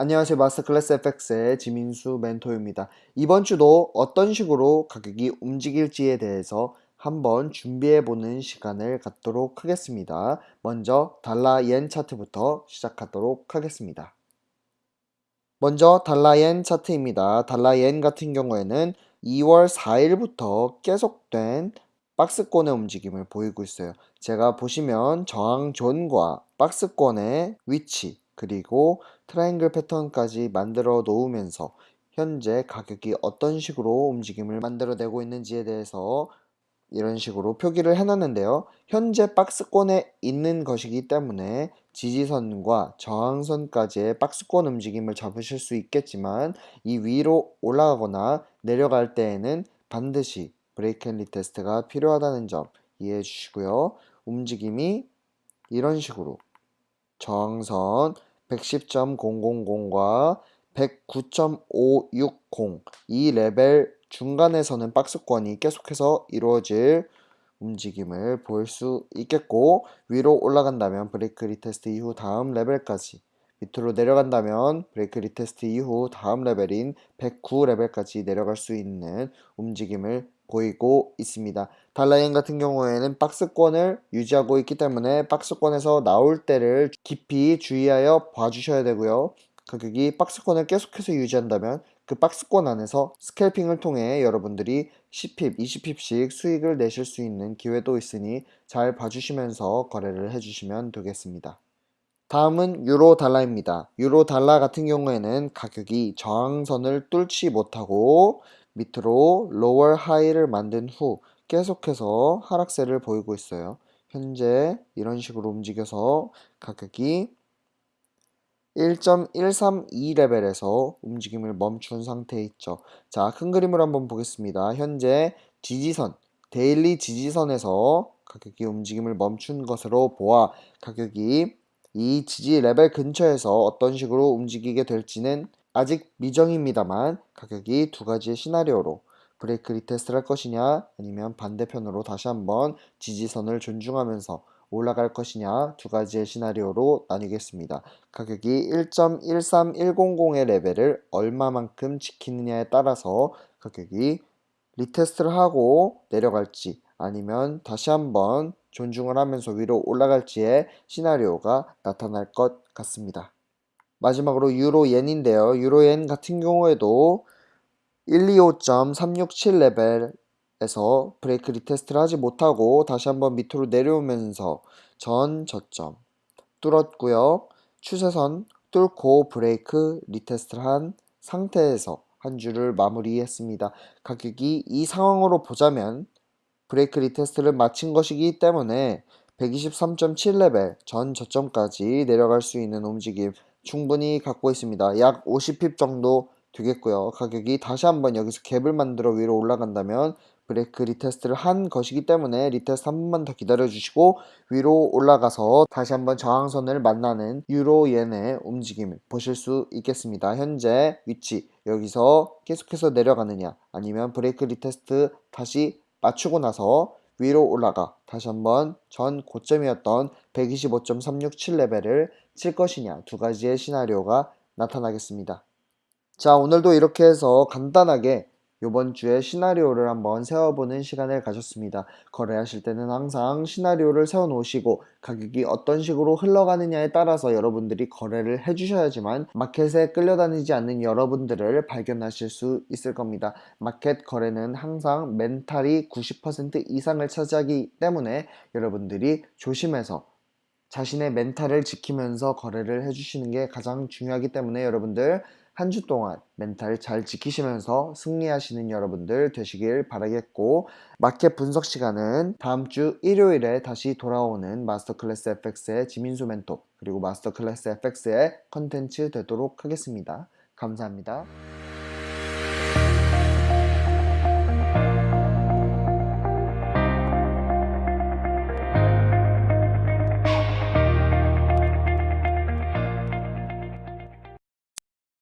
안녕하세요. 마스터클래스 FX의 지민수 멘토입니다. 이번 주도 어떤 식으로 가격이 움직일지에 대해서 한번 준비해보는 시간을 갖도록 하겠습니다. 먼저 달러 yen 차트부터 시작하도록 하겠습니다. 먼저 달러 yen 차트입니다. 달러 yen 같은 경우에는 2월 4일부터 계속된 박스권의 움직임을 보이고 있어요. 제가 보시면 저항존과 박스권의 위치 그리고 트라이앵글 패턴까지 만들어 놓으면서 현재 가격이 어떤 식으로 움직임을 만들어내고 있는지에 대해서 이런 식으로 표기를 해놨는데요. 현재 박스권에 있는 것이기 때문에 지지선과 저항선까지의 박스권 움직임을 잡으실 수 있겠지만 이 위로 올라가거나 내려갈 때에는 반드시 break and retest가 필요하다는 점 이해해 주시고요. 움직임이 이런 식으로 저항선 110.000과 109.560 이 레벨 중간에서는 박스권이 계속해서 이루어질 움직임을 볼수 있겠고 위로 올라간다면 break retest 이후 다음 레벨까지 밑으로 내려간다면 break retest 이후 다음 레벨인 109 레벨까지 내려갈 수 있는 움직임을 보이고 있습니다. 달러 yen 같은 경우에는 박스권을 유지하고 있기 때문에 박스권에서 나올 때를 깊이 주의하여 봐주셔야 되고요. 가격이 박스권을 계속해서 유지한다면 그 박스권 안에서 스캘핑을 통해 여러분들이 10핍, 20핍씩 수익을 내실 수 있는 기회도 있으니 잘 봐주시면서 거래를 해주시면 되겠습니다. 다음은 유로 달러입니다. 유로 달러 같은 경우에는 가격이 저항선을 뚫지 못하고 밑으로 로월 하이를 만든 후 계속해서 하락세를 보이고 있어요. 현재 이런 식으로 움직여서 가격이 1.132레벨에서 움직임을 멈춘 상태에 있죠. 자, 큰 그림을 한번 보겠습니다. 현재 지지선, daily 지지선에서 가격이 움직임을 멈춘 것으로 보아 가격이 이 지지 레벨 근처에서 어떤 식으로 움직이게 될지는 아직 미정입니다만 가격이 두 가지의 시나리오로 break retest를 할 것이냐 아니면 반대편으로 다시 한번 지지선을 존중하면서 올라갈 것이냐 두 가지의 시나리오로 나뉘겠습니다. 가격이 1.13100의 레벨을 얼마만큼 지키느냐에 따라서 가격이 retest를 하고 내려갈지 아니면 다시 한번 존중을 하면서 위로 올라갈지의 시나리오가 나타날 것 같습니다. 마지막으로 유로 yen인데요. 유로 yen 같은 경우에도 125.367 레벨 에서 break retest를 하지 못하고 다시 한번 밑으로 내려오면서 전 저점 뚫었고요. 추세선 뚫고 break retest를 한 상태에서 한 주를 마무리했습니다. 가격이 이 상황으로 보자면 break retest를 마친 것이기 때문에 123.7레벨 전 저점까지 내려갈 수 있는 움직임 충분히 갖고 있습니다. 약 50 pip 정도 되겠고요. 가격이 다시 한번 여기서 갭을 만들어 위로 올라간다면 break retest를 한 것이기 때문에 retest 한 번만 더 기다려 주시고 위로 올라가서 다시 한번 저항선을 만나는 유로 엔의 움직임을 보실 수 있겠습니다. 현재 위치 여기서 계속해서 내려가느냐 아니면 break retest 다시 맞추고 나서 위로 올라가 다시 한번 전 고점이었던 125.367레벨을 칠 것이냐 두 가지의 시나리오가 나타나겠습니다. 자 오늘도 이렇게 해서 간단하게 이번 주에 시나리오를 한번 세워보는 시간을 가졌습니다. 거래하실 때는 항상 시나리오를 세워 놓으시고 가격이 어떤 식으로 흘러가느냐에 따라서 여러분들이 거래를 해주셔야지만 마켓에 끌려다니지 않는 여러분들을 발견하실 수 있을 겁니다. 마켓 거래는 항상 멘탈이 90% 이상을 차지하기 때문에 여러분들이 조심해서 자신의 멘탈을 지키면서 거래를 해주시는 게 가장 중요하기 때문에 여러분들 한 주 동안 멘탈 잘 지키시면서 승리하시는 여러분들 되시길 바라겠고 마켓 분석 시간은 다음 주 일요일에 다시 돌아오는 마스터 클래스 FX의 지민수 멘토 그리고 마스터 클래스 FX의 컨텐츠 되도록 하겠습니다. 감사합니다.